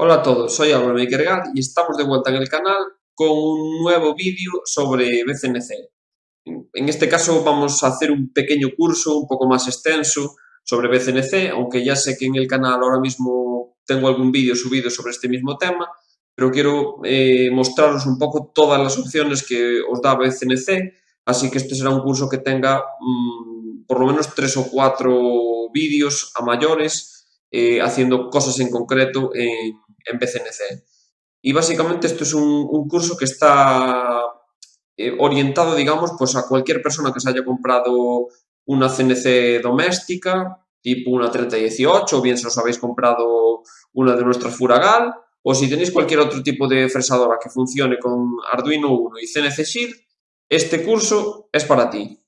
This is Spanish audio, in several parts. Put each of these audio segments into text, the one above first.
Hola a todos, soy Álvaro Makergat y estamos de vuelta en el canal con un nuevo vídeo sobre BCNC. En este caso vamos a hacer un pequeño curso un poco más extenso sobre BCNC, aunque ya sé que en el canal ahora mismo tengo algún vídeo subido sobre este mismo tema, pero quiero eh, mostraros un poco todas las opciones que os da BCNC, así que este será un curso que tenga mmm, por lo menos tres o cuatro vídeos a mayores eh, haciendo cosas en concreto en, en BCNC. Y básicamente esto es un, curso que está eh, orientado, digamos, pues a cualquier persona que se haya comprado una CNC doméstica, tipo una 3018, o bien si os habéis comprado una de nuestras Furagal, o si tenéis cualquier otro tipo de fresadora que funcione con Arduino 1 y CNC Shield, este curso es para ti.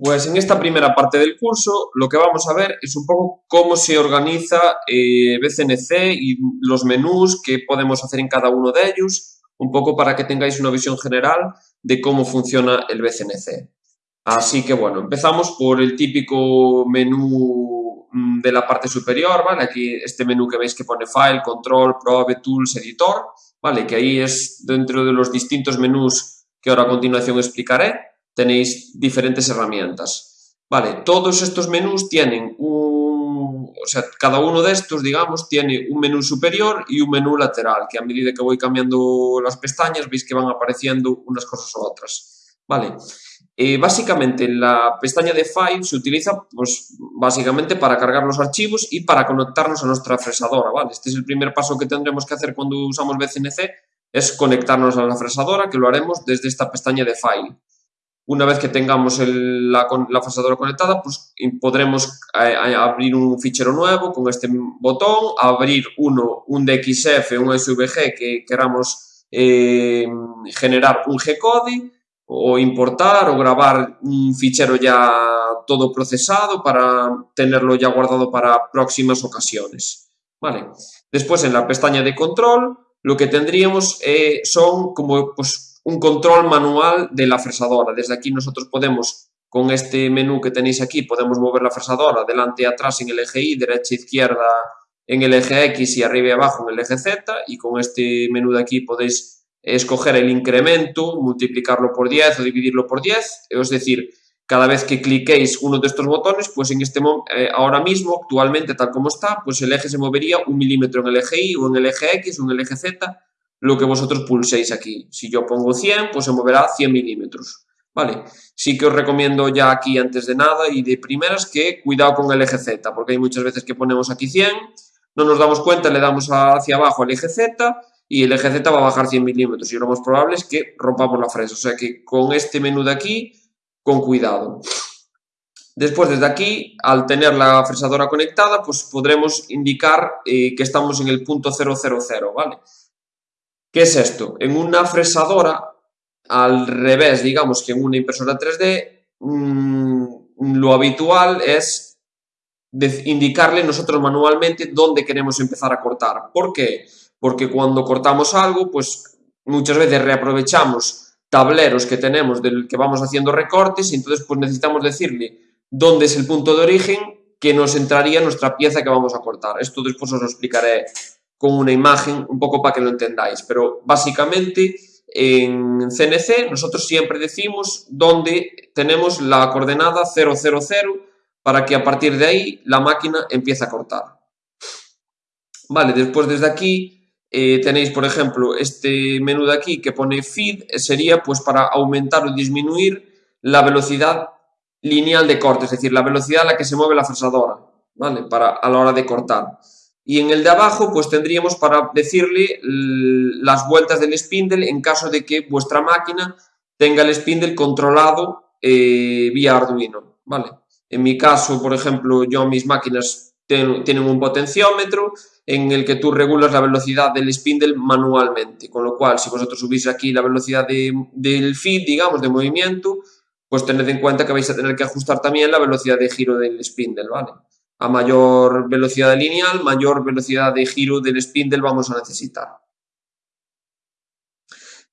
Pues en esta primera parte del curso lo que vamos a ver es un poco cómo se organiza eh, BCNC y los menús que podemos hacer en cada uno de ellos, un poco para que tengáis una visión general de cómo funciona el BCNC. Así que bueno, empezamos por el típico menú mm, de la parte superior, ¿vale? Aquí este menú que veis que pone File, Control, Probe, Tools, Editor, ¿vale? Que ahí es dentro de los distintos menús que ahora a continuación explicaré tenéis diferentes herramientas. Vale, todos estos menús tienen un, o sea, cada uno de estos, digamos, tiene un menú superior y un menú lateral, que a medida que voy cambiando las pestañas veis que van apareciendo unas cosas u otras. Vale, eh, básicamente la pestaña de File se utiliza, pues, básicamente para cargar los archivos y para conectarnos a nuestra fresadora, ¿vale? Este es el primer paso que tendremos que hacer cuando usamos BCNC, es conectarnos a la fresadora, que lo haremos desde esta pestaña de File. Una vez que tengamos la, la fresadora conectada, pues podremos eh, abrir un fichero nuevo con este botón, abrir uno, un DXF, un SVG que queramos eh, generar un G-code o importar o grabar un fichero ya todo procesado para tenerlo ya guardado para próximas ocasiones. Vale. Después en la pestaña de control lo que tendríamos eh, son como pues, un control manual de la fresadora. Desde aquí nosotros podemos, con este menú que tenéis aquí, podemos mover la fresadora delante y atrás en el eje Y, derecha izquierda en el eje X y arriba y abajo en el eje Z. Y con este menú de aquí podéis escoger el incremento, multiplicarlo por 10 o dividirlo por 10, es decir, cada vez que cliquéis uno de estos botones, pues en este eh, ahora mismo, actualmente tal como está, pues el eje se movería un milímetro en el eje Y o en el eje X o en el eje Z lo que vosotros pulséis aquí. Si yo pongo 100, pues se moverá 100 milímetros. ¿Vale? Sí que os recomiendo ya aquí antes de nada y de primeras que cuidado con el eje Z, porque hay muchas veces que ponemos aquí 100, no nos damos cuenta, le damos hacia abajo el eje Z y el eje Z va a bajar 100 milímetros y lo más probable es que rompamos la fresa. O sea que con este menú de aquí, con cuidado. Después, desde aquí, al tener la fresadora conectada, pues podremos indicar eh, que estamos en el punto 000, ¿vale? ¿Qué es esto? En una fresadora, al revés, digamos que en una impresora 3D, mmm, lo habitual es indicarle nosotros manualmente dónde queremos empezar a cortar. ¿Por qué? Porque cuando cortamos algo, pues muchas veces reaprovechamos tableros que tenemos del que vamos haciendo recortes y entonces pues necesitamos decirle dónde es el punto de origen que nos entraría nuestra pieza que vamos a cortar. Esto después os lo explicaré con una imagen un poco para que lo entendáis, pero básicamente en CNC nosotros siempre decimos dónde tenemos la coordenada 000 para que a partir de ahí la máquina empiece a cortar. Vale, después desde aquí eh, tenéis, por ejemplo, este menú de aquí que pone feed, sería pues para aumentar o disminuir la velocidad lineal de corte, es decir, la velocidad a la que se mueve la fresadora, ¿vale? Para, a la hora de cortar. Y en el de abajo, pues tendríamos para decirle las vueltas del spindle en caso de que vuestra máquina tenga el spindle controlado eh, vía Arduino, ¿vale? En mi caso, por ejemplo, yo mis máquinas tienen un potenciómetro en el que tú regulas la velocidad del spindle manualmente, con lo cual si vosotros subís aquí la velocidad del feed, digamos, de movimiento, pues tened en cuenta que vais a tener que ajustar también la velocidad de giro del spindle, ¿vale? A mayor velocidad lineal, mayor velocidad de giro del spindle vamos a necesitar.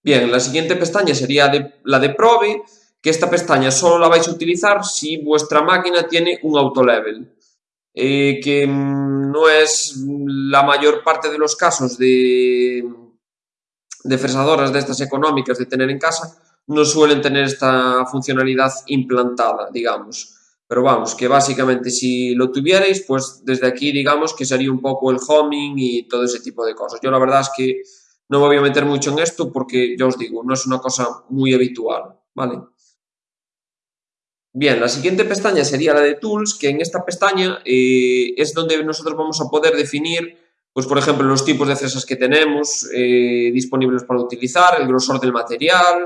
Bien, la siguiente pestaña sería la de Probe, que esta pestaña solo la vais a utilizar si vuestra máquina tiene un auto level. eh, que mm, no es la mayor parte de los casos de, de fresadoras de estas económicas de tener en casa, no suelen tener esta funcionalidad implantada, digamos. Pero vamos, que básicamente si lo tuvierais, pues desde aquí digamos que sería un poco el homing y todo ese tipo de cosas. Yo la verdad es que no me voy a meter mucho en esto porque, ya os digo, no es una cosa muy habitual, ¿vale? Bien, la siguiente pestaña sería la de Tools, que en esta pestaña eh, es donde nosotros vamos a poder definir, pues por ejemplo, los tipos de fresas que tenemos eh, disponibles para utilizar, el grosor del material,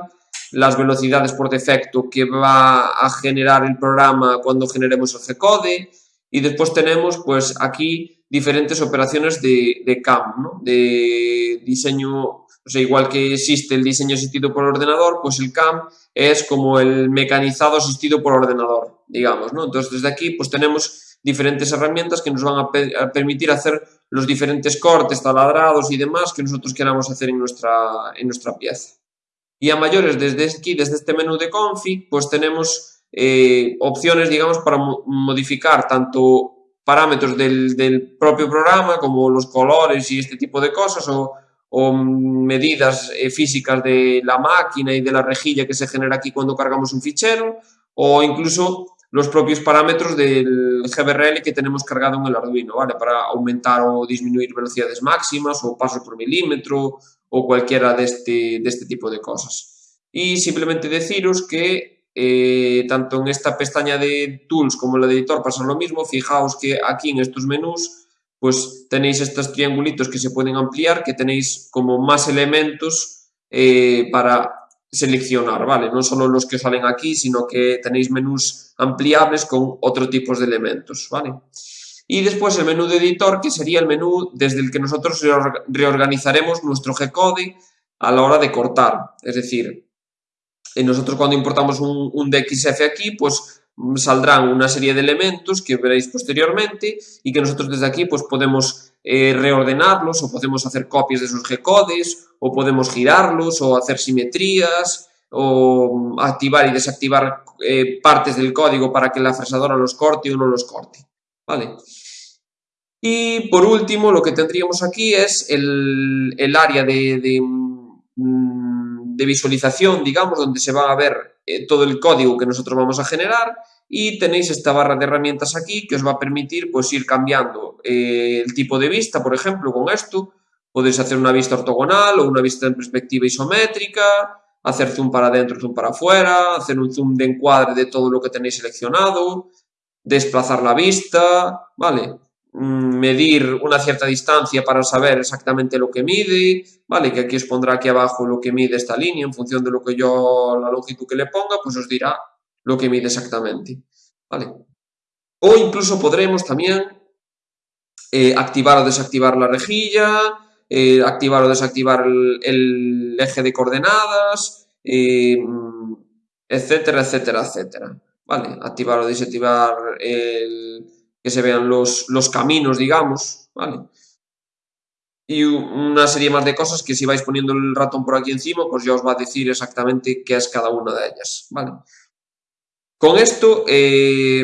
las velocidades por defecto que va a generar el programa cuando generemos el G-code y después tenemos pues aquí diferentes operaciones de, CAM, de diseño o sea, igual que existe el diseño asistido por ordenador, pues el CAM es como el mecanizado asistido por ordenador, digamos, ¿no? Entonces, desde aquí, pues tenemos diferentes herramientas que nos van a, permitir hacer los diferentes cortes, taladrados y demás que nosotros queramos hacer en nuestra, en nuestra pieza. Y a mayores, desde aquí, desde este menú de config, pues tenemos eh, opciones, digamos, para modificar tanto parámetros del, propio programa como los colores y este tipo de cosas o o medidas eh, físicas de la máquina y de la rejilla que se genera aquí cuando cargamos un fichero, o incluso los propios parámetros del GBRL que tenemos cargado en el Arduino, ¿vale? Para aumentar o disminuir velocidades máximas o pasos por milímetro o cualquiera de este, de este tipo de cosas. Y simplemente deciros que eh, tanto en esta pestaña de Tools como en la de Editor pasa lo mismo. Fijaos que aquí en estos menús pues tenéis estos triangulitos que se pueden ampliar, que tenéis como más elementos eh, para seleccionar, ¿vale? No solo los que salen aquí, sino que tenéis menús ampliables con otro tipo de elementos. Y después el menú de editor, que sería el menú desde el que nosotros reorganizaremos nuestro G-code a la hora de cortar. Es decir, nosotros cuando importamos un, DXF aquí, pues saldrán una serie de elementos que veréis posteriormente y que nosotros desde aquí pues podemos eh, reordenarlos o podemos hacer copias de esos G-codes o podemos girarlos o hacer simetrías o activar y desactivar eh, partes del código para que la fresadora los corte o no los corte. ¿Vale? Y por último lo que tendríamos aquí es el, área mm, de visualización, digamos, donde se va a ver eh, todo el código que nosotros vamos a generar y tenéis esta barra de herramientas aquí que os va a permitir pues ir cambiando eh, el tipo de vista, por ejemplo, con esto podéis hacer una vista ortogonal o una vista en perspectiva isométrica, hacer zoom para adentro, zoom para afuera, hacer un zoom de encuadre de todo lo que tenéis seleccionado, desplazar la vista, ¿vale? Mm, medir una cierta distancia para saber exactamente lo que mide, ¿vale? Que aquí os pondrá aquí abajo lo que mide esta línea, en función de lo que yo, la longitud que le ponga, pues os dirá lo que mide exactamente, ¿vale? O incluso podremos también eh, activar o desactivar la rejilla, eh, activar o desactivar el, eje de coordenadas, eh, etcétera, etcétera, etcétera, ¿vale? Activar o desactivar el que se vean los, los caminos, digamos, ¿vale? Y una serie más de cosas que si vais poniendo el ratón por aquí encima, pues ya os va a decir exactamente qué es cada una de ellas, ¿vale? Con esto eh,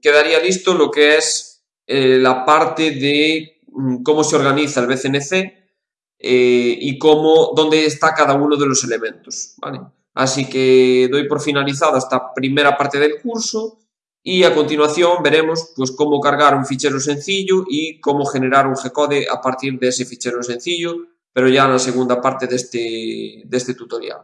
quedaría listo lo que es eh, la parte de mm, cómo se organiza el BCNC eh, y cómo, dónde está cada uno de los elementos, ¿vale? Así que doy por finalizada esta primera parte del curso y a continuación veremos pues, cómo cargar un fichero sencillo y cómo generar un G-code a partir de ese fichero sencillo, pero ya en la segunda parte de este, de este tutorial.